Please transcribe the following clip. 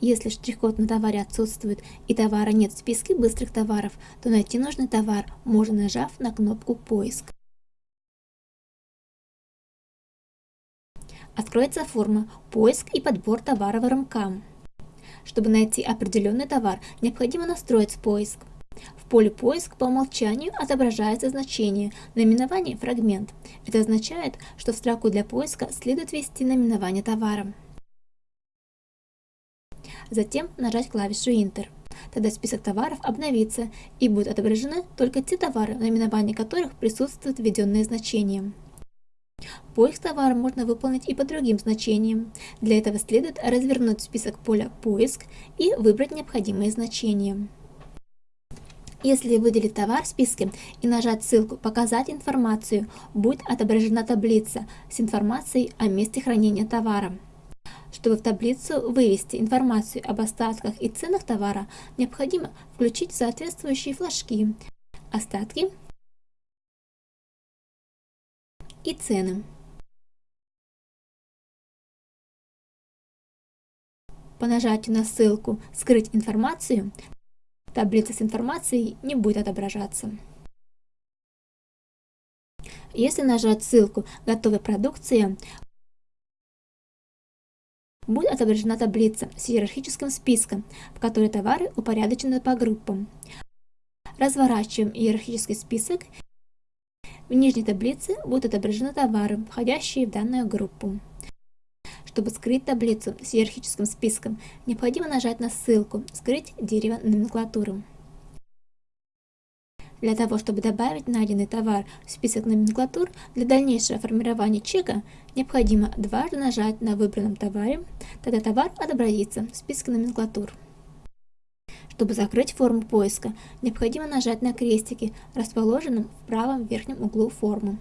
Если штрих-код на товаре отсутствует и товара нет в списке быстрых товаров, то найти нужный товар можно нажав на кнопку «Поиск». Откроется форма «Поиск и подбор товара в РМК». Чтобы найти определенный товар, необходимо настроить поиск. В поле «Поиск» по умолчанию отображается значение наименование «Фрагмент». Это означает, что в строку для поиска следует ввести наименование товара. Затем нажать клавишу Enter. Тогда список товаров обновится и будут отображены только те товары, наименование которых присутствует введенное значение. Поиск товара можно выполнить и по другим значениям. Для этого следует развернуть список поля «Поиск» и выбрать необходимые значения. Если выделить товар в списке и нажать ссылку «Показать информацию», будет отображена таблица с информацией о месте хранения товара. Чтобы в таблицу вывести информацию об остатках и ценах товара, необходимо включить соответствующие флажки «Остатки» и «Цены». По нажатию на ссылку «Скрыть информацию» таблица с информацией не будет отображаться. Если нажать ссылку «Готовая продукция», будет отображена таблица с иерархическим списком, в которой товары упорядочены по группам. Разворачиваем иерархический список. В нижней таблице будут отображены товары, входящие в данную группу. Чтобы скрыть таблицу с иерархическим списком, необходимо нажать на ссылку «Скрыть дерево номенклатуры». Для того, чтобы добавить найденный товар в список номенклатур, для дальнейшего формирования чека необходимо дважды нажать на выбранном товаре, тогда товар отобразится в списке номенклатур. Чтобы закрыть форму поиска, необходимо нажать на крестики, расположенном в правом верхнем углу формы.